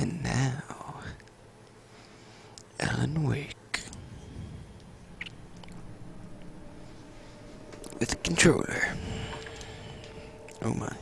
And now, Alan Wake. With a controller. Oh my.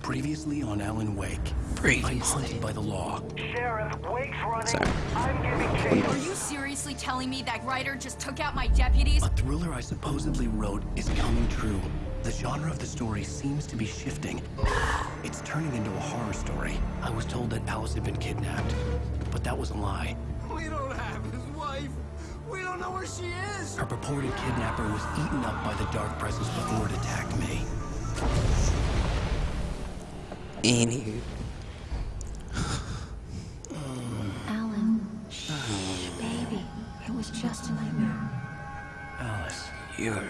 Previously on Alan Wake. I'm Previously. hunted by the law. Sheriff, Wake's running. Sorry. I'm giving chase. Are you seriously telling me that writer just took out my deputies? A thriller I supposedly wrote is coming true. The genre of the story seems to be shifting. It's turning into a horror story. I was told that Alice had been kidnapped, but that was a lie. We don't have his wife. We don't know where she is. Her purported kidnapper was eaten up by the dark presence before it attacked me. Anywho. Alan, shh, baby. It was just a nightmare. Alice. Your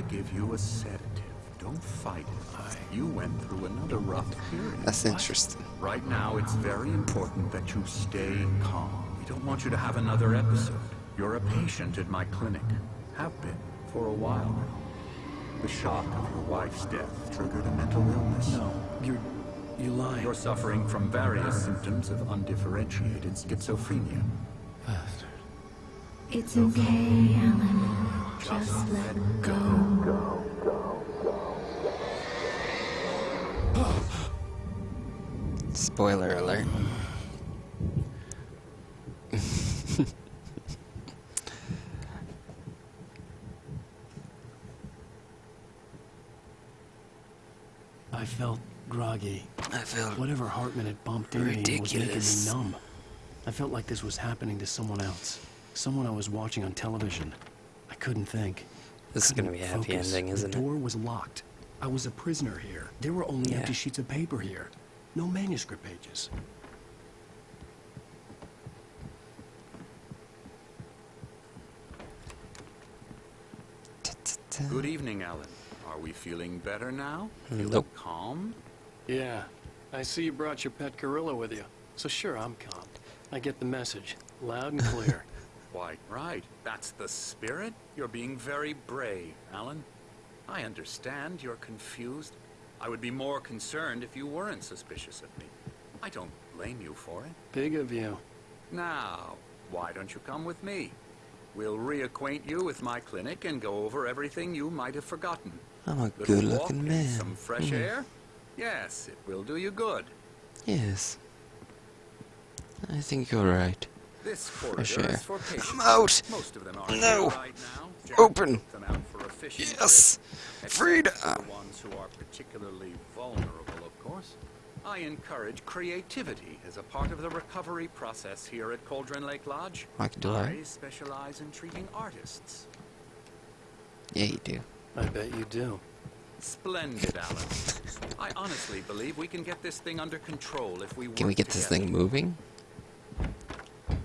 to give you a sedative. Don't fight it. You went through another rough period. That's interesting. Right now, it's very important that you stay calm. We don't want you to have another episode. You're a patient at my clinic. Have been for a while now. The shock of your wife's death triggered a mental illness. No, you're... you lied. You're suffering from various symptoms of undifferentiated schizophrenia. It's okay, Alan. Just let go. Spoiler alert. I felt groggy. I feel Whatever Hartman had bumped into me was making Ridiculous. me numb. I felt like this was happening to someone else. Someone I was watching on television. I couldn't think. this is gonna be a happy focus. ending, isn't it? the it? door was locked. I was a prisoner here. There were only Yeah. empty sheets of paper here. No manuscript pages. Good evening, Alan. Are we feeling better now? Feeling Nope. calm? Yeah, I see you brought your pet gorilla with you. So sure, I'm calm. I get the message, loud and clear. Quite right. That's the spirit. You're being very brave, Alan. I understand you're confused. I would be more concerned if you weren't suspicious of me. I don't blame you for it. Big of you. Now, why don't you come with me? We'll reacquaint you with my clinic and go over everything you might have forgotten. I'm a good-looking man. Some fresh Mhm. air? Yes, it will do you good. Yes. I think you're right. This corridor Fresh is for patients. I'm out. Most of them are No. right Open. them out for efficiency. Yes. Except Freedom. The ones who are particularly vulnerable, of course. I encourage creativity as a part of the recovery process here at Cauldron Lake Lodge. I can do I that. specialize in treating artists. Yeah, you do. I bet you do. Splendid, Alan. I honestly believe we can get this thing under control if we Can we work get this thing moving?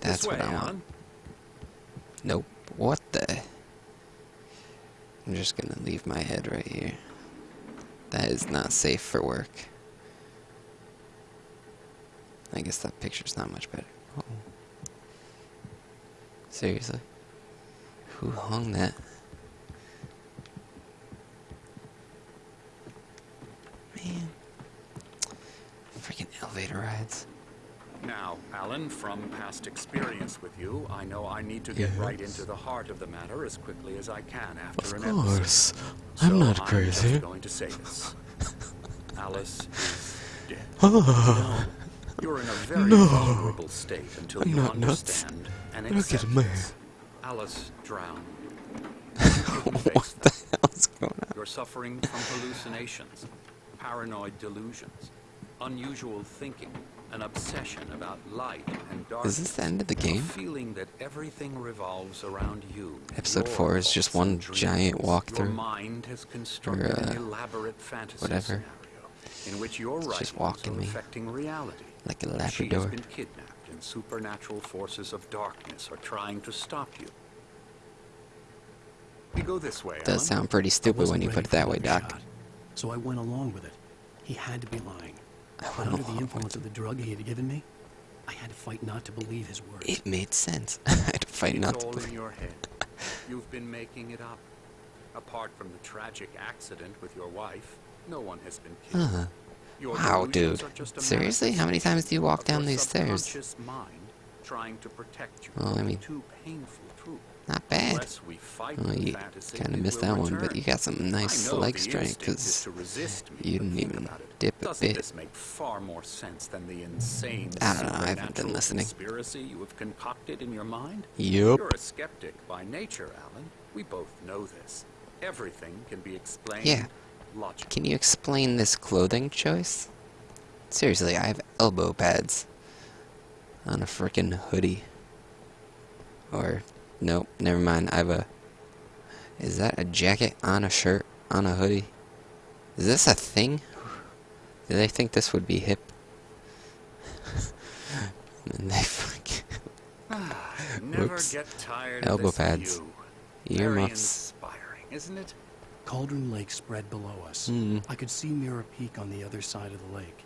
That's this way, what I want. Nope. What the? I'm just gonna leave my head right here. That is not safe for work. I guess that picture's not much better. Oh. Seriously? Who hung that? Man. Freaking elevator rides. Now, Alan, from past experience with you, I know I need to get right into the heart of the matter as quickly as I can after Of an episode. course. I'm So not I'm crazy. going to say this. Alice is dead. Oh, You're in a very No. vulnerable state until I'm you not nuts. understand and Look at accept me. Alice drowned. what the hell's going on? You're suffering from hallucinations, paranoid delusions, unusual thinking, an obsession about light and darkness. Is this the end of the game? feeling that everything revolves around you. Episode your four is just hopes and one giant dreams. Your walkthrough? mind has constructed uh, an elaborate fantasy whatever. scenario in which your It's just walking are me reality. Like a labrador. She has Labrador. been kidnapped, and supernatural forces of darkness are trying to stop you. We go this way, Does Alan. sound pretty stupid when you put it that way, Doc. shot, So I went along with it. He had to be lying. I But went under the influence of the drug he had given me, I had to fight not to believe his words. It made sense. I had to fight it's not to all in your head. You've been making it up. Apart from the tragic accident with your wife, no one has been killed. Uh-huh. Your Wow, dude. are just a Seriously? How many times do you walk down these stairs? mind trying to protect you Well, I mean- too painful truth. Not bad. Well, you kind of missed that one, but you got some nice leg strength because to resist me, you didn't even dip a bit. this make far more sense than the insane I don't know, I haven't been listening. conspiracy you have concocted in your mind? Yup. You're a skeptic by nature, Alan. We both know this. Everything can be explained Yeah. logically. Can you explain this clothing choice? Seriously, I have elbow pads on a freaking hoodie. Or, nope, never mind. I have a. Is that a jacket on a shirt on a hoodie? Is this a thing? Do they think this would be hip? and then they fucking. Never Whoops. get tired Elbow of this pads. view. Very Earmuffs. inspiring, isn't it? Cauldron Lake spread below us. Hmm. I could see Mirror Peak on the other side of the lake.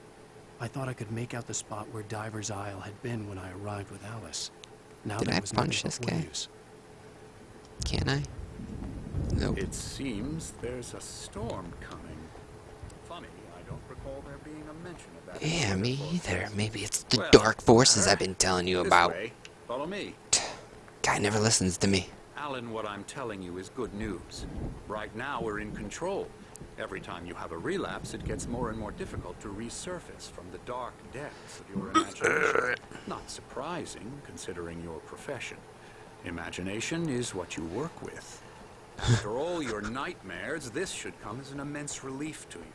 I thought I could make out the spot where Diver's Isle had been when I arrived with Alice. Now Did there I was punch this guy? waves. Can I? Nope. It seems there's a storm coming. Funny, I don't recall there being a mention of that. Yeah, me either. Maybe it's the Well, dark forces uh, I've been telling you This about. way. Follow me. Guy never listens to me. Alan, what I'm telling you is good news. Right now, we're in control. Every time you have a relapse, it gets more and more difficult to resurface from the dark depths of your imagination. Not surprising, considering your profession. Imagination is what you work with. After all your nightmares, this should come as an immense relief to you.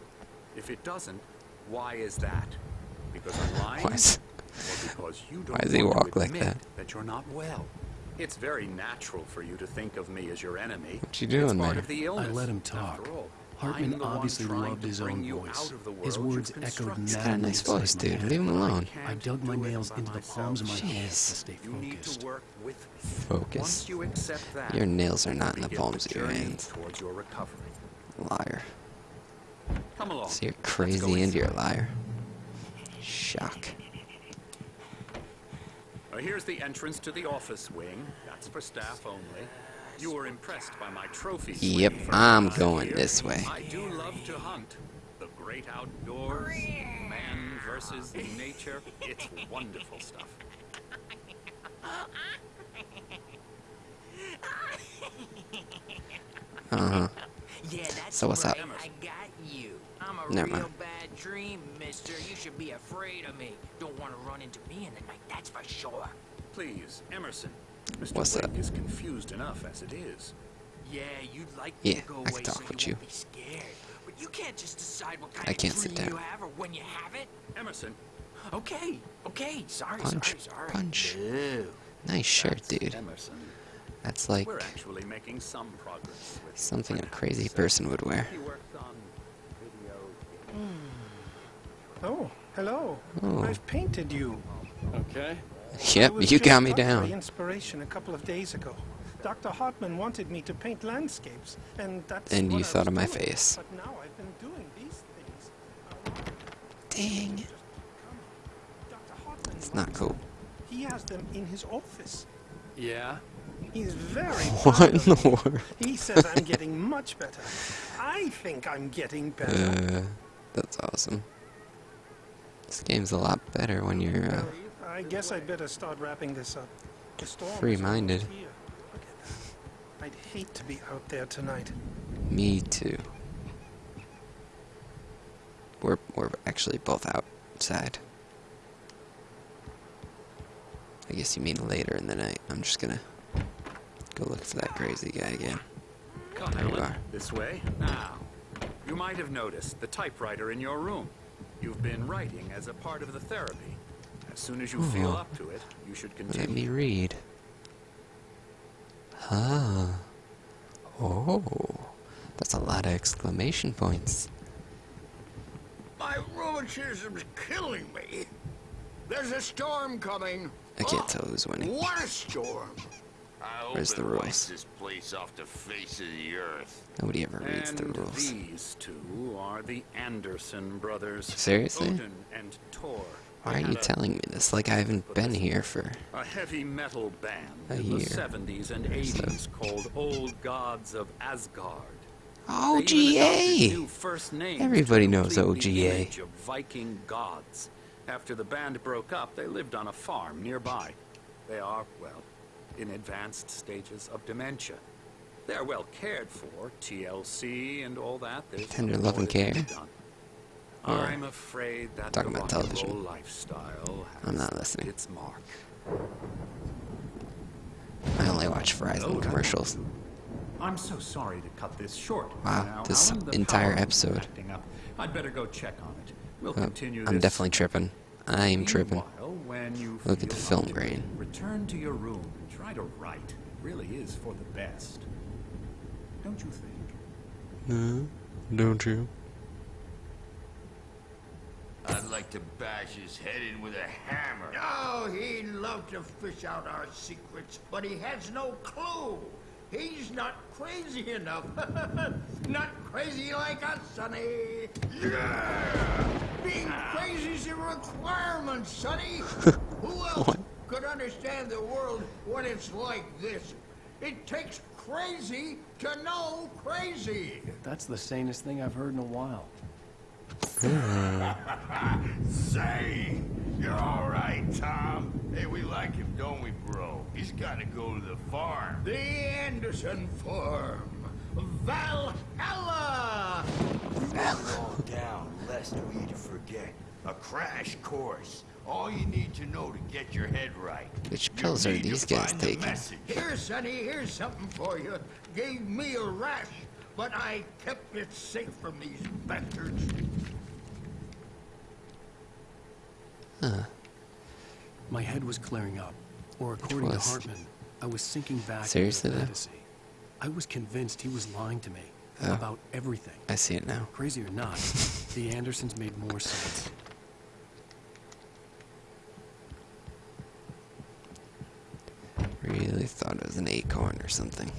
If it doesn't, why is that? Because I'm lying? Why is- because you don't Why does he want to walk like that? that you're not well. It's very natural for you to think of me as your enemy. What you it's doing part there? of the illness. I let him talk. After all, Hartman I'm the one obviously loved his own voice. out of the His words echoed constructed. He's got a madly nice voice, dude. Leave him alone. I dug my nails into the palms of my hands Jeez. to stay focused. work with. Focus. You that, Your nails are not in the palms of your hands. Your. Liar. Come along. So you're crazy and you're a liar. Shock. Here's the entrance to the office wing. That's for staff only. You were impressed by my trophies. Yep, when you first I'm going this way. I do love to hunt. The great outdoors, man versus nature. It's wonderful stuff. Uh huh. Yeah, that's So what's up? right. I got you. I'm a Never real mind. bad dream, mister. You should be afraid of me. Don't want to run into me in the night, that's for sure. Please, Emerson. Mr. What's Wake up? confused enough as it is. Yeah, you'd like Yeah, to go I away can talk so with you you. won't be scared. But you can't just decide what kind I can't dream sit you down. have or when you have it. Emerson, Okay, okay, sorry, Punch, sorry, sorry. punch. Boo. Nice shirt, that's dude. Emerson. That's like We're actually making some progress with something a Renaissance. crazy person would wear. He works on video hmm. Oh, hello. Oh. I've painted you. Okay. I Yep, you got me down. inspiration a couple of days ago. Dr. Hartman wanted me to paint landscapes, and that's And you thought was of my doing. face. But now I've been doing these things. Dang. Dr. Hartman It's not cool. He has them in his office. Yeah? He's very What in the world? He says I'm getting much better. I think I'm getting better. Uh, that's awesome. This game's a lot better when you're uh, Well, I guess I'd better start wrapping this up. The storm Free-minded. almost here. Look at that. I'd hate to be out there tonight. me too. We're we're actually both outside. I guess you mean later in the night. I'm just gonna go look for that crazy guy again. Come, There you are. This way. Now, you might have noticed the typewriter in your room. You've been writing as a part of the therapy. As soon as you feel Oh. up to it, you should continue. Let continue. me read. Huh. Oh. That's a lot of exclamation points. My rheumatism's killing me. There's a storm coming. I can't Oh, tell who's winning. What a storm! I hope Where's the wipes rules? this place off the face of the earth. Nobody ever reads the rules. these two are the Anderson brothers. Seriously? Odin and Tor. Why are you telling me this like I haven't been here for... A heavy metal band A in year. the 70s and 80s called Old Gods of Asgard. OGA! Everybody knows OGA. Viking gods. After the band broke up, they lived on a farm nearby. They are, well, in advanced stages of dementia. They're well cared for, TLC and all that. There's Tender love and that can be care? done. Or I'm afraid that talking the about rock and television. roll lifestyle has I'm not left listening. its mark. I only watch Verizon oh, commercials. I'm so sorry to cut this short. Wow, Now, this Alan, the entire power is episode. acting up. I'd better go check on it. We'll Oh, continue I'm this definitely tripping. I'm tripping. Meanwhile, when you Look at the feel film like it, grain. Return to your room and try to write. It really is for the best. Don't you think? No, don't you? I'd like to bash his head in with a hammer. Oh, he'd love to fish out our secrets, but he has no clue. He's not crazy enough. not crazy like us, Sonny. Yeah! Being ah. crazy's a requirement, Sonny. Who else could understand the world when it's like this? It takes crazy to know crazy. That's the sanest thing I've heard in a while. Say, you're all right, Tom. Hey, we like him, don't we, bro? He's got to go to the farm. The Anderson Farm. Valhalla! All down, lest we to forget. A crash course. All you need to know to get your head right. Which pills are these guys find the taking? Here, Sonny, here's something for you. Gave me a rash, but I kept it safe from these bastards. My head was clearing up, or according to Hartman, I was sinking back Seriously, into though? fantasy. I was convinced he was lying to me Oh. about everything. I see it now. Crazy or not, the Andersons made more sense. Really thought it was an acorn or something.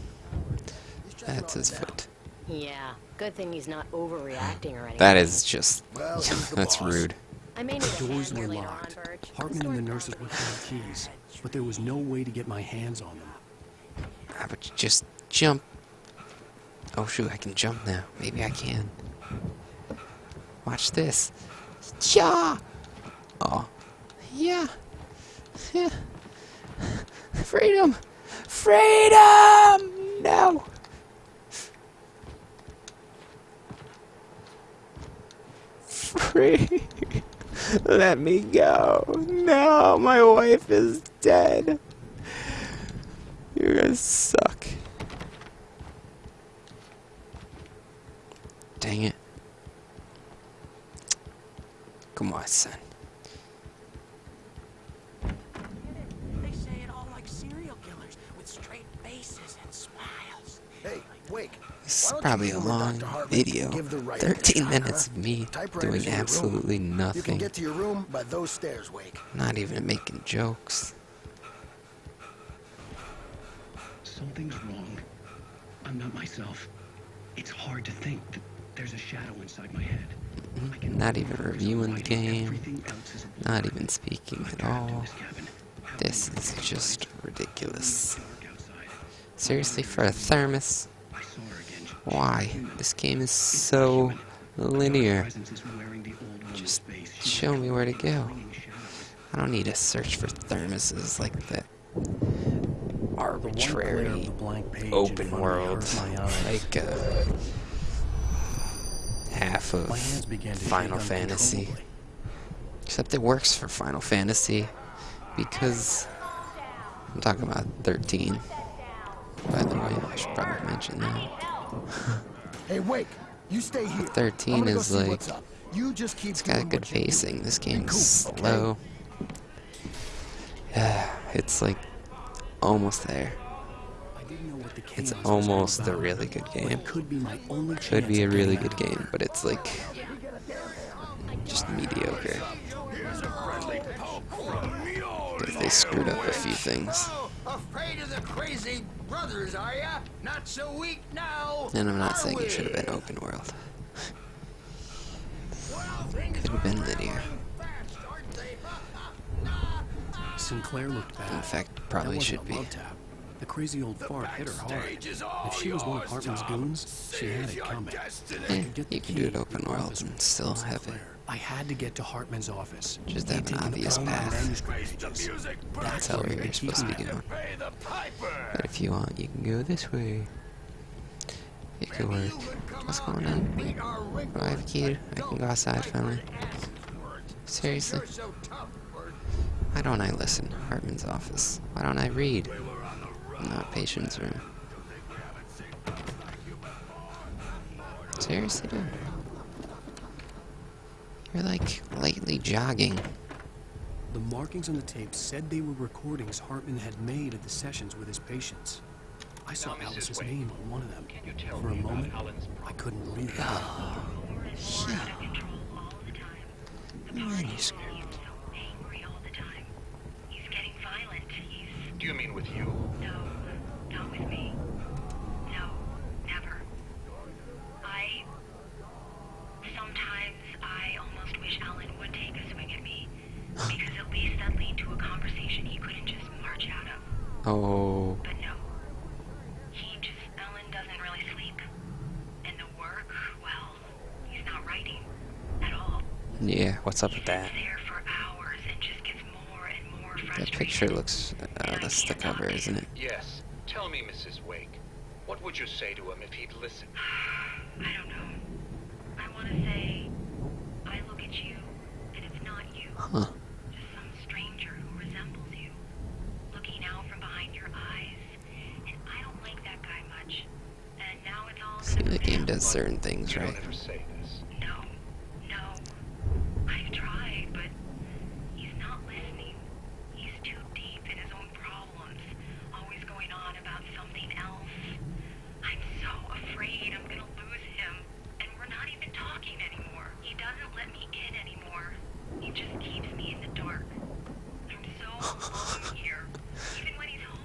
That's his foot. Yeah, good thing he's not overreacting or anything. That is just. Well, that's boss. rude. I may need a Doors hand were locked. on, Hartman and the nurses would have keys, but there was no way to get my hands on them. Ah, but you just jump. Oh shoot, I can jump now. Maybe I can. Watch this. Yeah. Oh. Yeah. Yeah. Freedom. Freedom. No. Free. Let me go. No, my wife is dead. You guys suck. Dang it. Come on, son. They say it all like serial killers with straight faces and smiles. Hey, Wake. This is why don't you probably a long video. and give the writer a 13 shot, minutes huh? of me Typewriter's doing in your room. absolutely You can nothing. get to your room by those stairs, Wake. Not even making jokes. Something's wrong. I'm not myself. It's hard to think that there's a shadow inside my head. Mm-hmm. Not even reviewing the game. Everything else is a Not even speaking at all. this cabin. How This many is just ridiculous. Seriously, for a thermos? Why? This game is so linear. Just show me where to go. I don't need to search for thermoses like that. Arbitrary open world, like uh, half of Final Fantasy. Except it works for Final Fantasy because I'm talking about 13. By the way, I should probably mention that. Hey, Wake. You stay here. 13 I'm gonna go is like. You just keep it's got doing good what you do. pacing. This game's cool, okay? slow. Yeah, it's like almost there. I didn't know what the It's almost about, a really good game. It could be my only Could be a really good game, but it's like just mediocre. They screwed up a few things. Afraid of the crazy brothers, are ya? Not so weak now. And I'm not saying we? it should have been open world. Well, things Could have been are linear. fast. Sinclair looked bad. In fact, probably should be. The crazy old fart hit her hard. If she was one of Hartman's goons, she had it coming. I Eh, could get the you can do it open world and still what have it. Sinclair. I had to get to Hartman's office. Just He'd have an obvious path. That's how where where he you're supposed to be going. Pay the piper. But if you want, you can go this way. It could work. What's going on? Do I have a key? I can go outside finally. Seriously? You're so tough, Bert. Why don't I listen? Hartman's office. Why don't I read? Not patient's room. Seriously, dude? You're like lately jogging. The markings on the tape said they were recordings Hartman had made at the sessions with his patients. I saw Now, Alice's Wade, name on one of them. Can you tell For a me about moment, I couldn't believe it. Ah, Manuscript. Do you mean with you? No, not with me. Oh. But no. He just. Alan doesn't really sleep. And the work, well, he's not writing at all. Yeah, what's up with that? There for hours and just gets more and more That picture looks... Uh, that's the cover, isn't it? Yes. Tell me, Mrs. Wake. What would you say to him if he'd listen? I don't know. I want to say, I look at you, and it's not you. Huh. Just some stranger who resembles you, looking out from behind your eyes. And I don't like that guy much. And now it's all See, the game does certain things, right? don't ever say this. No, no. I've tried, but he's not listening. He's too deep in his own problems, always going on about something else. I'm so afraid I'm gonna lose him, and we're not even talking anymore. He doesn't let me in anymore. He just keeps me in the dark. I'm so alone here, even when he's home.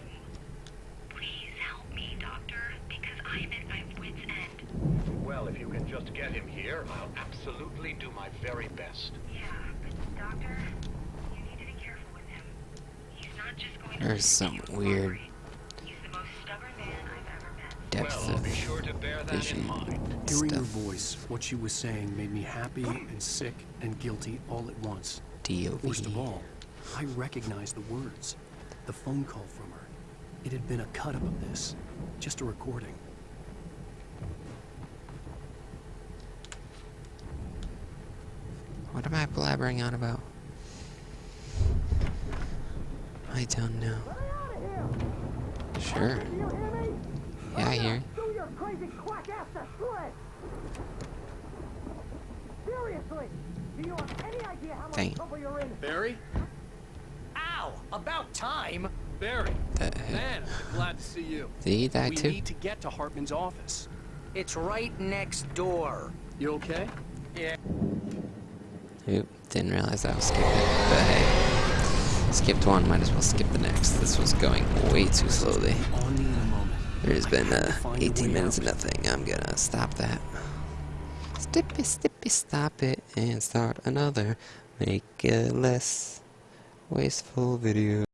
Please help me, Doctor, because I'm at my wit's end. Well, if you can just get him here, I'll absolutely do my very best. Yeah, but Doctor, you need to be careful with him. He's not just going to There's listen to some you weird worry. He's the most stubborn man I've ever met. depth well, of sure to bear that vision mind. Hearing her voice, what she was saying made me happy and sick and guilty all at once. DOV. Worst of all, I recognized the words. The phone call from her. It had been a cut-up of this. Just a recording. What am I blabbering on about? I don't know. Sure. Yeah, I hear. Do your crazy quack ass to shred! Seriously! Do you have Sure. idea how much Dang. you're? Barry? Ow! About time! Barry! That, Man, I'm glad to see you. did he die we too? need to get to Hartman's office. It's right next door. You okay? Yeah. Oop, didn't realize I was skipping but hey. Skipped one, might as well skip the next. This was going way too slowly. There's been uh, 18 minutes of nothing. I'm gonna stop that. Stippy, stippy, stop it and start another. Make a less wasteful video.